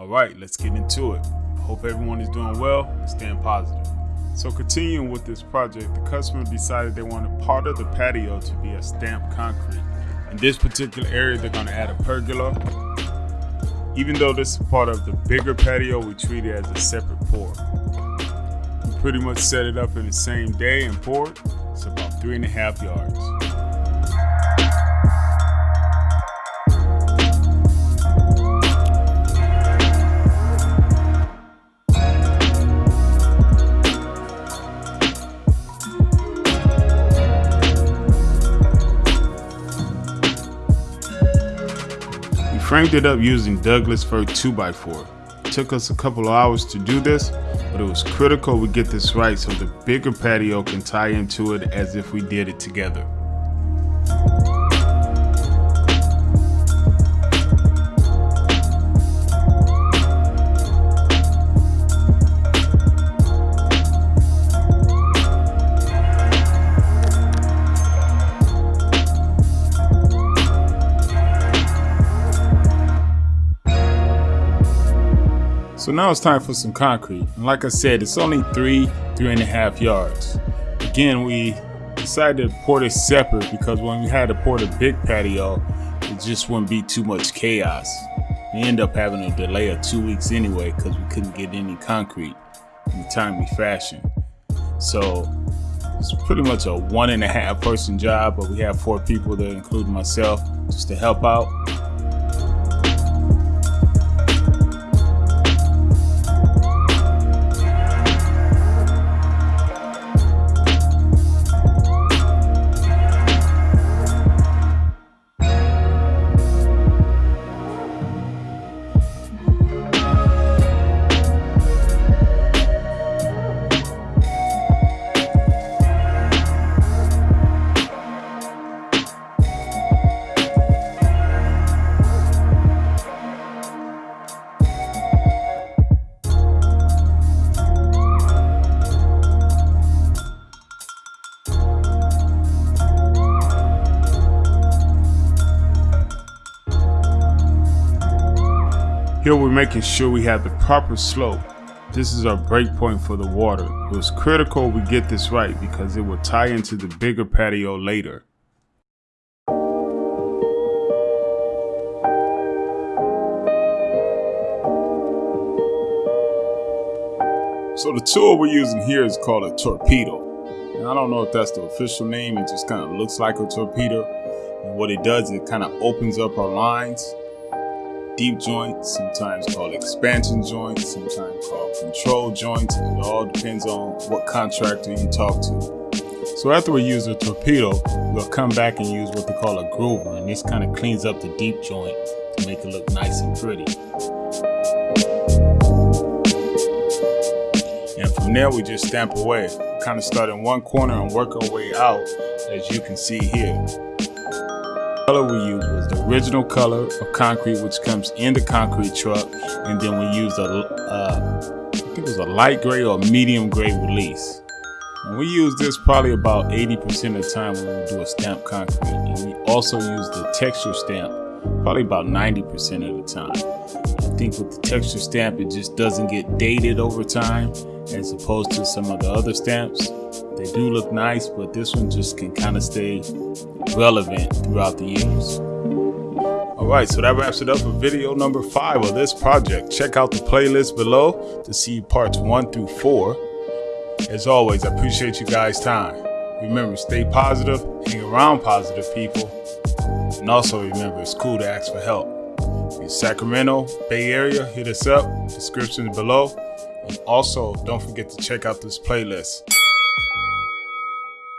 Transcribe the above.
All right, let's get into it. Hope everyone is doing well and staying positive. So continuing with this project, the customer decided they wanted part of the patio to be a stamped concrete. In this particular area, they're gonna add a pergola. Even though this is part of the bigger patio, we treat it as a separate pour. We pretty much set it up in the same day and poured. It's about three and a half yards. Framed it up using Douglas fir 2x4. It took us a couple of hours to do this, but it was critical we get this right so the bigger patio can tie into it as if we did it together. So now it's time for some concrete. And like I said, it's only three, three and a half yards. Again, we decided to pour this separate because when we had to pour the big patio, it just wouldn't be too much chaos. We end up having a delay of two weeks anyway because we couldn't get any concrete in a timely fashion. So it's pretty much a one and a half person job, but we have four people there, including myself, just to help out. Here we're making sure we have the proper slope. This is our break point for the water. It was critical we get this right because it will tie into the bigger patio later. So the tool we're using here is called a torpedo. And I don't know if that's the official name, it just kind of looks like a torpedo. And what it does, is it kind of opens up our lines deep joints, sometimes called expansion joints, sometimes called control joints. It all depends on what contractor you talk to. So after we use a torpedo, we'll come back and use what they call a groover, and this kind of cleans up the deep joint to make it look nice and pretty. And from there, we just stamp away. Kind of start in one corner and work our way out, as you can see here color we was the original color of concrete, which comes in the concrete truck, and then we use a, uh, I think it was a light gray or medium gray release. And we use this probably about 80% of the time when we do a stamp concrete. And we also use the texture stamp probably about 90% of the time. I think with the texture stamp, it just doesn't get dated over time as opposed to some of the other stamps. They do look nice, but this one just can kind of stay relevant throughout the years. Alright, so that wraps it up for video number 5 of this project. Check out the playlist below to see parts 1 through 4. As always, I appreciate you guys' time. Remember, stay positive, hang around positive people, and also remember, it's cool to ask for help. In Sacramento, Bay Area, hit us up, description below. And also, don't forget to check out this playlist.